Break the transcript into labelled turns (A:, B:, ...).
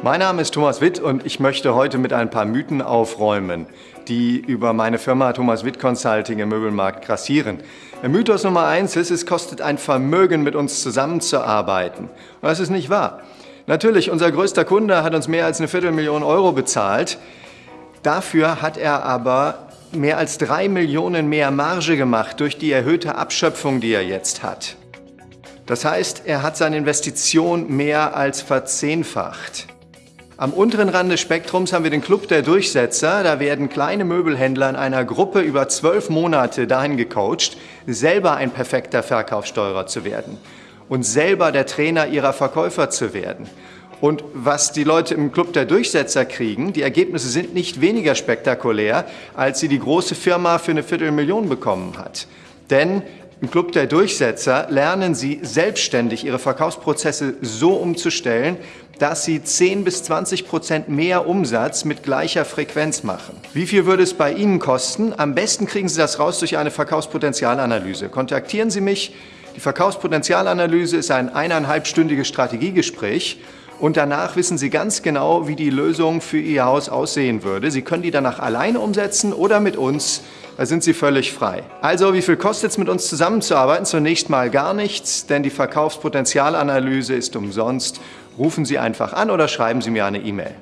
A: Mein Name ist Thomas Witt und ich möchte heute mit ein paar Mythen aufräumen, die über meine Firma Thomas Witt Consulting im Möbelmarkt grassieren. Mythos Nummer eins ist, es kostet ein Vermögen, mit uns zusammenzuarbeiten. Und das ist nicht wahr. Natürlich, unser größter Kunde hat uns mehr als eine Viertelmillion Euro bezahlt. Dafür hat er aber mehr als drei Millionen mehr Marge gemacht durch die erhöhte Abschöpfung, die er jetzt hat. Das heißt, er hat seine Investition mehr als verzehnfacht. Am unteren Rand des Spektrums haben wir den Club der Durchsetzer. Da werden kleine Möbelhändler in einer Gruppe über zwölf Monate dahin gecoacht, selber ein perfekter Verkaufssteuerer zu werden und selber der Trainer ihrer Verkäufer zu werden. Und was die Leute im Club der Durchsetzer kriegen, die Ergebnisse sind nicht weniger spektakulär, als sie die große Firma für eine Viertelmillion bekommen hat. Denn im Club der Durchsetzer lernen Sie selbstständig Ihre Verkaufsprozesse so umzustellen, dass Sie 10 bis 20 Prozent mehr Umsatz mit gleicher Frequenz machen. Wie viel würde es bei Ihnen kosten? Am besten kriegen Sie das raus durch eine Verkaufspotenzialanalyse. Kontaktieren Sie mich. Die Verkaufspotenzialanalyse ist ein eineinhalbstündiges Strategiegespräch und danach wissen Sie ganz genau, wie die Lösung für Ihr Haus aussehen würde. Sie können die danach alleine umsetzen oder mit uns da sind Sie völlig frei. Also, wie viel kostet es, mit uns zusammenzuarbeiten? Zunächst mal gar nichts, denn die Verkaufspotenzialanalyse ist umsonst. Rufen Sie einfach an oder schreiben Sie mir eine E-Mail.